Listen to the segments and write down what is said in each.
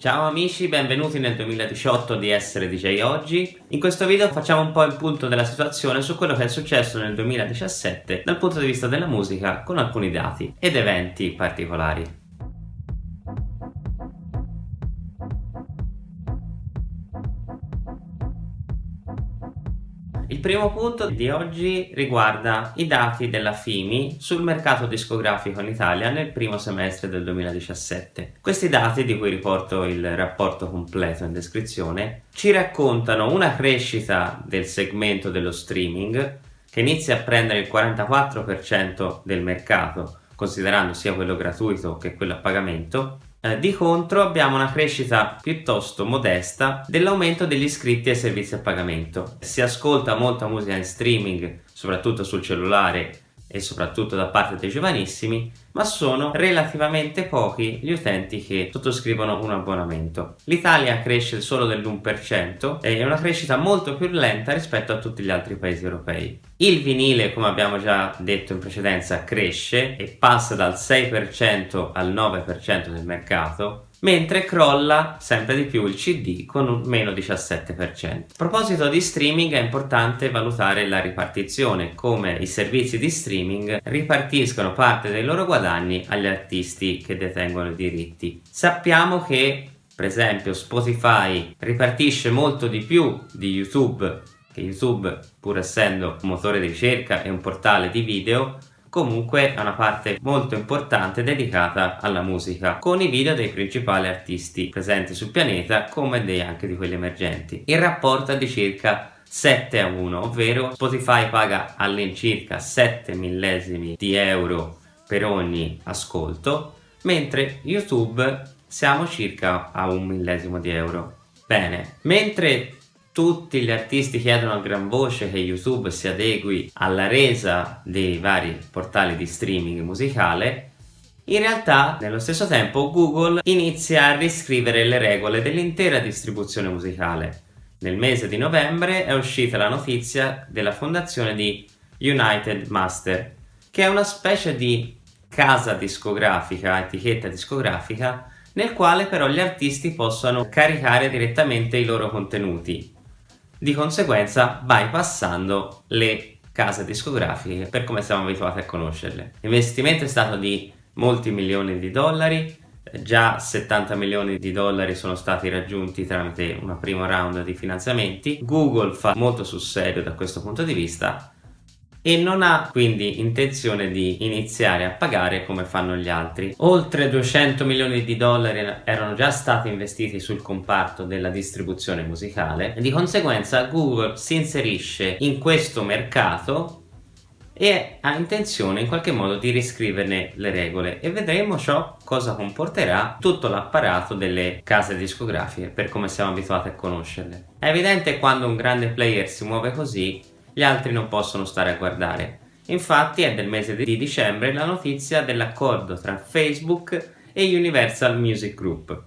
Ciao amici, benvenuti nel 2018 di Essere DJ Oggi. In questo video facciamo un po' il punto della situazione su quello che è successo nel 2017 dal punto di vista della musica con alcuni dati ed eventi particolari. Il primo punto di oggi riguarda i dati della FIMI sul mercato discografico in Italia nel primo semestre del 2017. Questi dati, di cui riporto il rapporto completo in descrizione, ci raccontano una crescita del segmento dello streaming che inizia a prendere il 44% del mercato, considerando sia quello gratuito che quello a pagamento, eh, di contro abbiamo una crescita piuttosto modesta dell'aumento degli iscritti ai servizi a pagamento. Si ascolta molta musica in streaming, soprattutto sul cellulare e soprattutto da parte dei giovanissimi, ma sono relativamente pochi gli utenti che sottoscrivono un abbonamento. L'Italia cresce solo dell'1% e è una crescita molto più lenta rispetto a tutti gli altri paesi europei. Il vinile, come abbiamo già detto in precedenza, cresce e passa dal 6% al 9% del mercato, mentre crolla sempre di più il CD con un meno 17%. A proposito di streaming è importante valutare la ripartizione, come i servizi di streaming ripartiscono parte dei loro guadagni agli artisti che detengono i diritti. Sappiamo che per esempio Spotify ripartisce molto di più di YouTube, che YouTube pur essendo un motore di ricerca e un portale di video comunque è una parte molto importante dedicata alla musica con i video dei principali artisti presenti sul pianeta come dei anche di quelli emergenti. Il rapporto è di circa 7 a 1 ovvero Spotify paga all'incirca 7 millesimi di euro per ogni ascolto mentre YouTube siamo circa a un millesimo di euro. Bene mentre tutti gli artisti chiedono a gran voce che YouTube si adegui alla resa dei vari portali di streaming musicale in realtà, nello stesso tempo, Google inizia a riscrivere le regole dell'intera distribuzione musicale. Nel mese di novembre è uscita la notizia della fondazione di United Master, che è una specie di casa discografica, etichetta discografica, nel quale però gli artisti possono caricare direttamente i loro contenuti di conseguenza bypassando le case discografiche per come siamo abituati a conoscerle. L'investimento è stato di molti milioni di dollari, già 70 milioni di dollari sono stati raggiunti tramite una prima round di finanziamenti, Google fa molto sul serio da questo punto di vista e non ha quindi intenzione di iniziare a pagare come fanno gli altri. Oltre 200 milioni di dollari erano già stati investiti sul comparto della distribuzione musicale e di conseguenza Google si inserisce in questo mercato e ha intenzione in qualche modo di riscriverne le regole e vedremo ciò cosa comporterà tutto l'apparato delle case discografiche per come siamo abituati a conoscerle. È evidente quando un grande player si muove così gli altri non possono stare a guardare. Infatti è del mese di dicembre la notizia dell'accordo tra Facebook e Universal Music Group.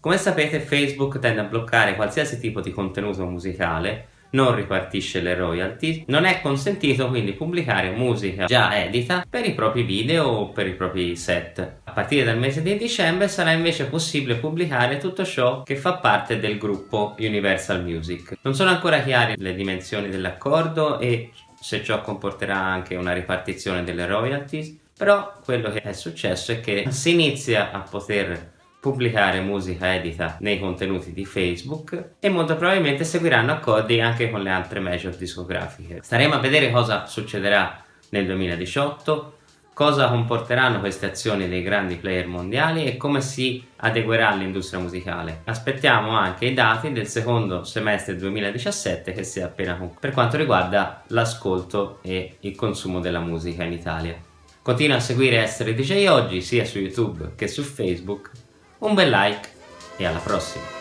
Come sapete Facebook tende a bloccare qualsiasi tipo di contenuto musicale non ripartisce le royalty, non è consentito quindi pubblicare musica già edita per i propri video o per i propri set. Partire dal mese di dicembre sarà invece possibile pubblicare tutto ciò che fa parte del gruppo Universal Music. Non sono ancora chiare le dimensioni dell'accordo e se ciò comporterà anche una ripartizione delle royalties, però quello che è successo è che si inizia a poter pubblicare musica edita nei contenuti di Facebook e molto probabilmente seguiranno accordi anche con le altre major discografiche. Staremo a vedere cosa succederà nel 2018, cosa comporteranno queste azioni dei grandi player mondiali e come si adeguerà l'industria musicale. Aspettiamo anche i dati del secondo semestre 2017 che si è appena concluso per quanto riguarda l'ascolto e il consumo della musica in Italia. Continua a seguire Essere DJ Oggi sia su YouTube che su Facebook un bel like e alla prossima!